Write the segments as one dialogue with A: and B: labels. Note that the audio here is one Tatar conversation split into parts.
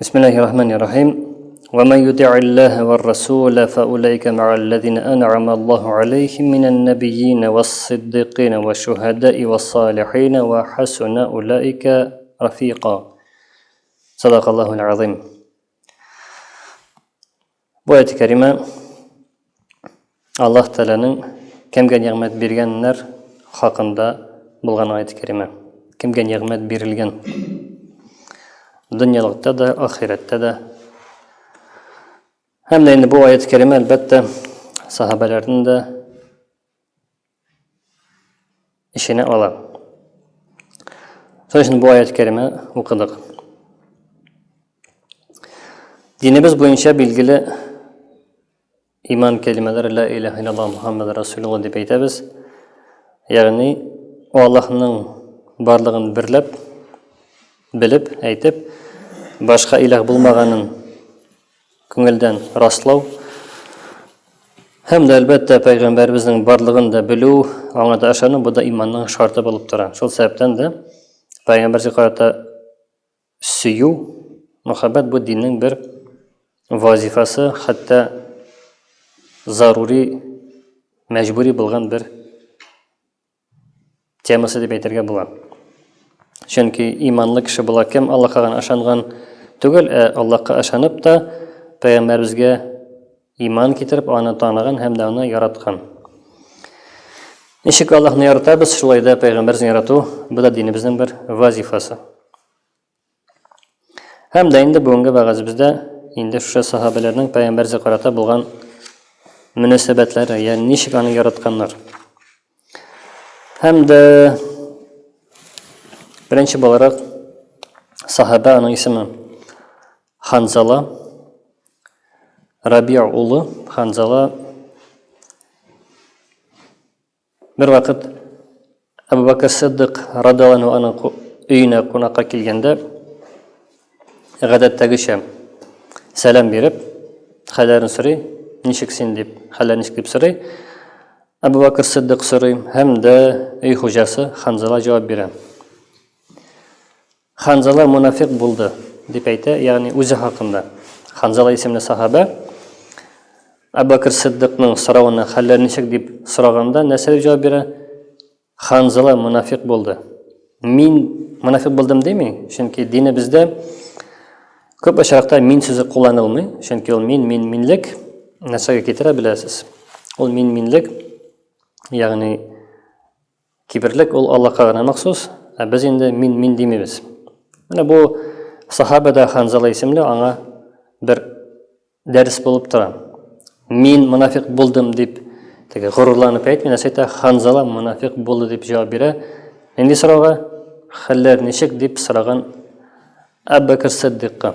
A: Бисмиллахи ومن يطع الله والرسول فاولئك مع الذين انعم الله عليهم من النبيين والصديقين والشهداء والصالحين وحسن اولئك رفيقا صدق الله العظيم Бу әйт кәримә Аллаһ Тәгаләнең кемгә нигъмәт биргәннәр хакында булган әйт кәримә. Кемгә нигъмәт бирелгән? Дөньялыкта да, ахирәттә дә. Һәм дә инде бу әйт кәримә әлбәттә сахабәләрнең дә эченә ала. Шуның өчен бу аят кәриме укыдык. Динебез буенча билгеле иман кәлимәләре ла илаһ илаллаһ Мухаммад Расулулла дип әйтәбез. Ягъни Аллаһның барлыгын берләп белеп әйтеп башка илаһ булмаганын Күңелдән раслау һәм дә, әлбәттә, Пәйгамбәребезнең барлыгын да белү, аңа да ышану, бу да иманның шарты булып тора. Шул сәбәптән дә Пәйгамбәргә карата сөю, мөхәббәт бу диннең бер вазифасы, хәтта зарури, мәҗбүри булган бер Темасы дип әйтергә була. Чөнки иманлы кеше була кем Аллаһка гына ышанган түгел, ә Аллаһка ышанып та пәйгамбәребезгә иман китереп, аны таныган һәм дә аны яраткан. Ничек Аллаһны яратабыз, шулай да пәйгамбәрне ярату бу да динебезнең бер вазифасы. Һәм дә инде бүгенге вәгазебездә инде шушы сахабәләрнең пәйгамбәргә карата булган мөнәсәбәтләре, ягъни ничек аны яратканнар. Һәм дә беренче буларак сахабә аның исеме Ханзала Рабия улы Ханзала Бервакыт Әбу Бәкер Сиддык радиалану аның өенә кунакка килгәндә, гадәттәгечә сәлам биреп, хәлләрен сорый, ничек син дип, хәлләр ничек дип сорый. Әбу Бәкер Сиддык сорый һәм дә өй хуҗасы Ханзала җавап бирә. Ханзала мунафикъ булды, дип әйтә, ягъни үзе хакында. Ханзала исемле сахабә Әбу Бәкер Сиддикның соравына хәлләр ничек дип сораганда, нәрсә дип җавап бирә? Ханзала мунафикъ булды. Мин мунафикъ булдым дими, чөнки дине бездә Көп очракта мин сүзе кулланылмый, чөнки ул мин, мин, минлек нәрсәгә китерә беләсез. Ул мин, минлек, ягъни Киберлек ул Аллаһка гына махсус, ә без инде мин мин димибез. Менә бу сахабәдә Ханзала исемле аңа бер дәрес булып тора. Мин мунафик булдым дип, теге горурланып әйтми, нәрсә әйтә, Ханзала мунафик булды дип җавап бирә. Нинди сорауга? Хәлләр ничек дип сораган Әббәкер Сиддикка.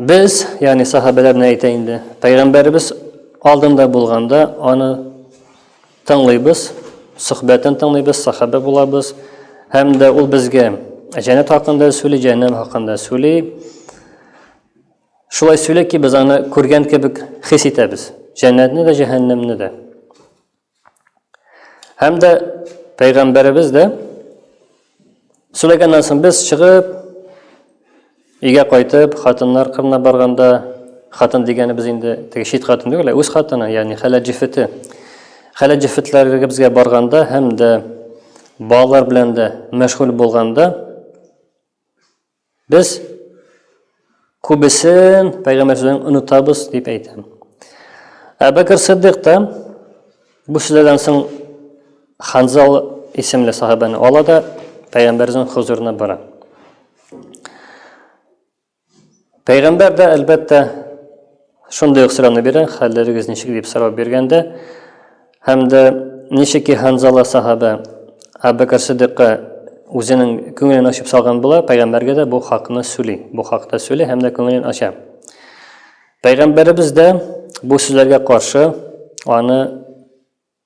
A: Без, ягъни сахабәләр ни әйтә инде? Пәйгамбәребез алдында булганда аны тыңлыйбыз, сөхбәтен тыңлыйбыз, сахабә булабыз. Һәм дә ул безгә җәннәт хакында сөйли, җәһәннәм хакында сөйли. Шулай сөйли ки, без аны күргән кебек хис итәбез. Җәннәтне дә, җәһәннәмне дә. Һәм дә пәйгамбәребез дә сөйләгәннән соң без чыгып өйгә кайтып, хатыннар кырына барганда, хатын дигәнебез инде теге чит хатын түгел, үз хатыны, ягъни хәләл җифете. Хәләл җифетләребезгә барганда һәм дә балалар белән дә мәшгуль булганда Без күбесен Пәйгамбәр сүзен онытабыз дип әйтә. Әбәкер Сиддык та бу сүзләрдән соң Ханзал исемле сахабәне ала да Пәйгамбәрнең хозурына бара. Пәйгамбәр дә әлбәттә Шундый ук сорауны бирә, хәлләрегез ничек дип сорау биргәндә, һәм дә ничек ки Ханзала сахабә Әбүбәкер Сиддикка үзенең күңелен ачып салган була, пәйгамбәргә дә бу хакны сөйли, бу хакта сөйли һәм дә күңелен ача. Пәйгамбәребез дә бу сүзләргә каршы аны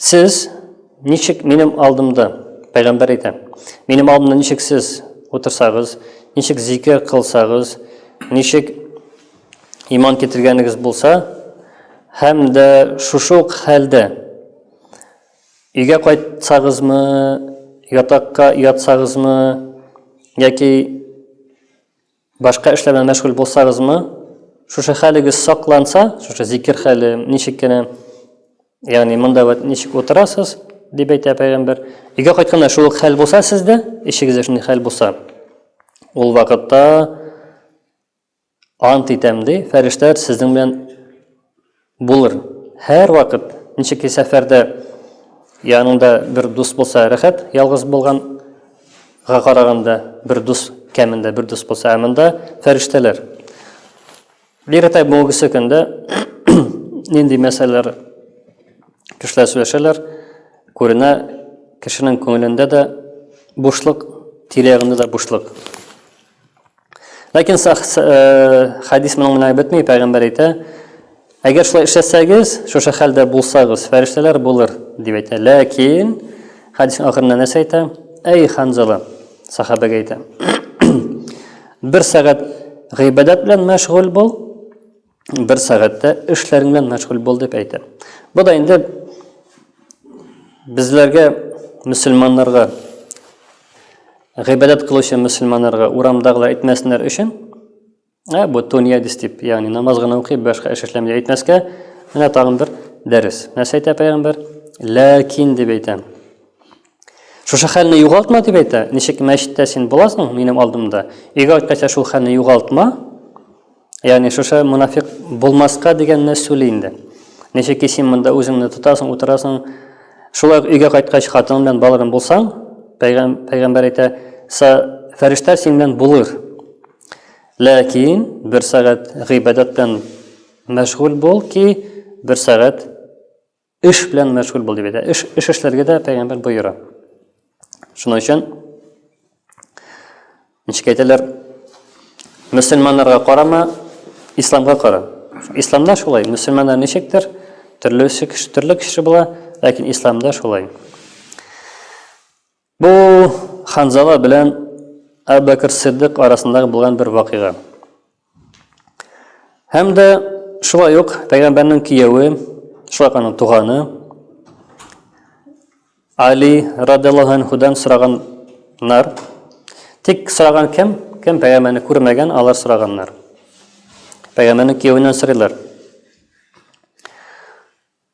A: Сез ничек минем алдымда, пәйгамбәр әйтә, минем алдымда ничек сез утырсагыз, ничек зикер кылсагыз, ничек иман китергәнегез булса, һәм дә шушы ук хәлдә өйгә кайтсагызмы, ятакка ятсагызмы, яки Башка эшләр белән мәшгуль булсагызмы, шушы хәлегез сакланса, шушы зикер хәле ничек кенә, ягъни монда вот ничек утырасыз, дип әйтә пәйгамбәр. Өйгә кайтканда шул ук хәл булса сездә, ишегездә шундый хәл булса, ул вакытта ант итәм ди, фәрештәләр сезнең белән Булыр. Һәрвакыт ничек и сәфәрдә яныңда бер дус булса рәхәт, ялгыз булган га караганда бер дус кәмендә бер дус булса, ә монда фәрештәләр. Биретай бүгенге көндә нинди мәсьәләләр кешеләр сөйләшәләр, күренә кешенең күңелендә дә бушлык, тирәгендә дә бушлык. Ләкин хәдис моның белән бетми, пәйгамбәр әйтә, әгәр шулай эшләсәгез, шушы хәлдә булсагыз, фәрештәләр булыр, дип әйтә. Ләкин хәдисның ахырында нәрсә әйтә? Әй Ханзала, сахабәгә әйтә. Бер сәгать гыйбадәт белән мәшгуль бул, бер сәгатьтә эшләрең белән мәшгуль бул дип әйтә. Бу да инде безләргә мөселманнарга гыйбадәт кылучы мөселманнарга урамдагылар әйтмәсеннәр өчен ә бу дөнья дип ягъни намаз гына укый башка эш эшләми дип әйтмәскә менә тагын бер дәрес нәрсә әйтә пәйгамбәр ләкин дип әйтә шушы хәлне югалтма дип әйтә ничек мәчеттә син буласың минем алдымда өйгә кайткәчә шул хәлне югалтма Ягъни шушы мунафик булмаска дигәнне сөйли инде. Ничек ки син монда үзеңне тотасың, утырасың. Шулай ук өйгә кайткач хатының белән балаларың булсаң, пәйгам, пәйгамбәр әйтә, фәрештә синең белән булыр. Ләкин бер сәгать гыйбадәт белән мәшгуль бул ки, бер сәгать Эш белән мәшгуль бул дип әйтә. Эш эш эшләргә дә пәйгамбәр боера. Шуның өчен ничек әйтәләр? Мөселманнарга карама, исламга кара. Исламда шулай, мөселманнар ничектер, төрлесе кеше, төрле кеше була, ләкин исламда шулай. Бу Ханзала белән Әбу Бәкер Сиддык арасындагы булган бер вакыйга. Һәм дә шулай ук пәйгамбәрнең кияве, шулай аның туганы Али радиллаһу анхудан сораганнар. Тик сораган кем? Кем пәйгамбәрне күрмәгән, алар сораганнар. Пәйгамбәрнең киявеннән сорыйлар.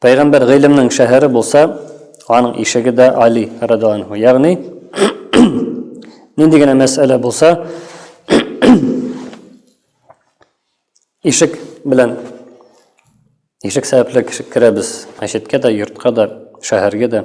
A: Пәйгамбәр гыйлемнең шәһәре булса, аның ишеге дә Али радиаллаһу. Ягъни, нинди генә мәсьәлә булса, ишек белән ишек сәбәпле кеше керәбез. Мәчеткә дә, йортка да, шәһәргә дә.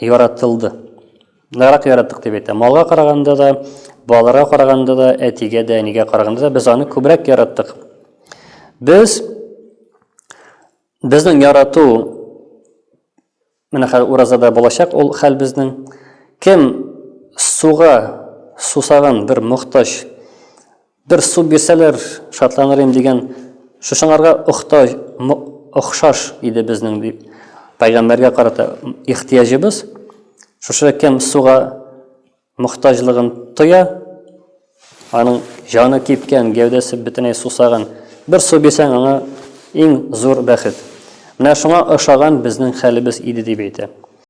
A: Яратылды. Ныграк яраттык дип әйтә. Малга караганда да, балаларга караганда да, әтигә дә, әнигә караганда да без аны күбрәк яраттык. Без безнең ярату менә хәзер уразада булачак ул хәл безнең. Кем суга сусаган бер мохтаҗ Бер су бирсәләр, шатланыр идем дигән, шушыңарга охта, м, охшаш иде безнең, ди Пәйгамбәргә карата ихтыяҗыбыз. Шушы кем суга мохтаҗлыгын тоя, аның җаны кипкән, гәүдәсе бөтенләй сусаган, бер су бирсәң, аңа иң зур бәхет. Менә шуңа ошаган безнең хәлебез иде, дип әйтә.